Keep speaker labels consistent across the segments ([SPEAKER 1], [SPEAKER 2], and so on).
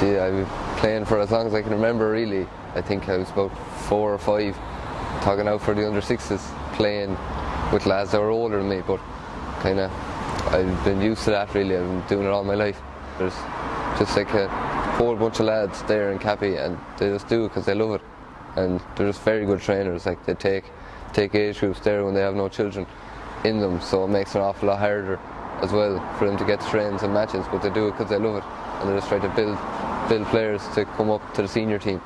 [SPEAKER 1] Gee, I've been playing for as long as I can remember really. I think I was about four or five, talking out for the under sixes, playing with lads that were older than me, but kind of I've been used to that really. I've been doing it all my life. There's just like a whole bunch of lads there in Cappy and they just do it because they love it. And they're just very good trainers. Like they take take age groups there when they have no children in them, so it makes it an awful lot harder as well for them to get trains and matches. But they do it because they love it, and they just try to build build players to come up to the senior team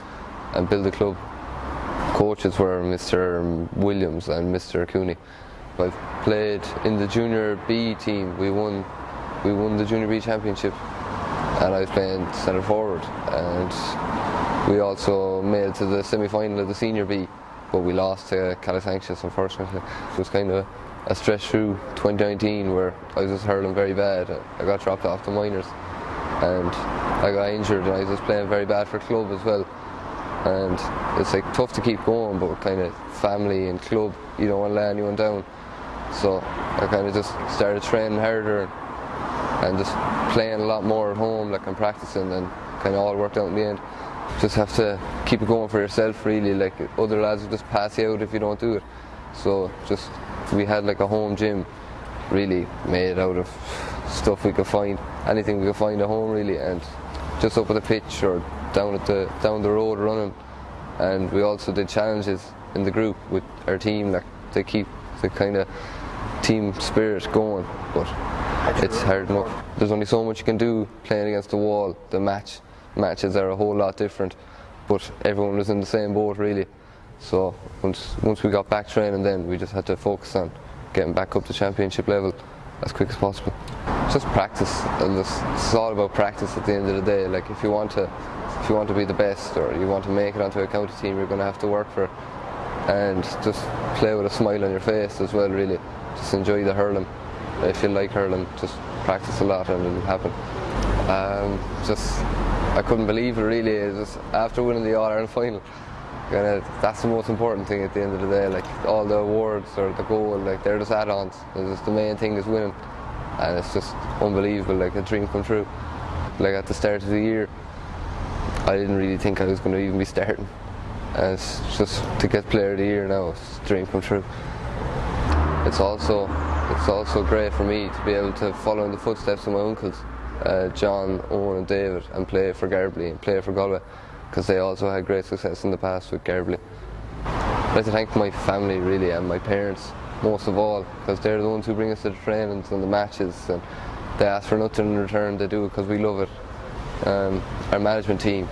[SPEAKER 1] and build the club. Coaches were Mr. Williams and Mr. Cooney. I've played in the junior B team. We won we won the junior B championship and I was playing centre forward and we also made to the semi-final of the senior B but we lost to Calasanctius unfortunately. It was kind of a stretch through 2019 where I was just hurling very bad. I got dropped off the minors and I got injured and I was just playing very bad for club as well and it's like tough to keep going but kind of family and club you don't want to let anyone down so I kind of just started training harder and just playing a lot more at home, like I'm practicing, and kind of all worked out in the end. Just have to keep it going for yourself, really. Like other lads will just pass you out if you don't do it. So just we had like a home gym, really made out of stuff we could find, anything we could find at home, really, and just up at the pitch or down at the down the road running. And we also did challenges in the group with our team, like to keep the kind of team spirit going. But it's hard enough. There's only so much you can do playing against the wall. The match matches are a whole lot different, but everyone was in the same boat really. So once once we got back training, then we just had to focus on getting back up to championship level as quick as possible. Just practice, and it's all about practice at the end of the day. Like if you want to, if you want to be the best or you want to make it onto a county team, you're going to have to work for it, and just play with a smile on your face as well. Really, just enjoy the hurling. If you like hurling, just practice a lot and it'll happen. Um, just, I couldn't believe it really. Just after winning the All Ireland final, kinda, that's the most important thing at the end of the day. Like all the awards or the goal, like they're just add-ons. Just the main thing is winning, and it's just unbelievable. Like a dream come true. Like at the start of the year, I didn't really think I was going to even be starting. And it's just to get Player of the Year now, it's a dream come true. It's also it's also great for me to be able to follow in the footsteps of my uncles, uh, John, Owen, and David, and play for Garbally and play for Galway, because they also had great success in the past with Garbally. I'd like to thank my family really and my parents most of all, because they're the ones who bring us to the trainings and the matches, and they ask for nothing in return. They do it because we love it. Um, our management team,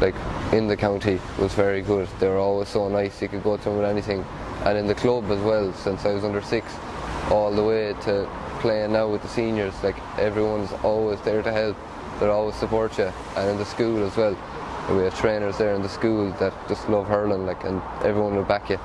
[SPEAKER 1] like in the county, was very good. They were always so nice. You could go to them with anything, and in the club as well. Since I was under six, all the way to playing now with the seniors. Like everyone's always there to help. They always support you, and in the school as well. We have trainers there in the school that just love hurling, like, and everyone will back you.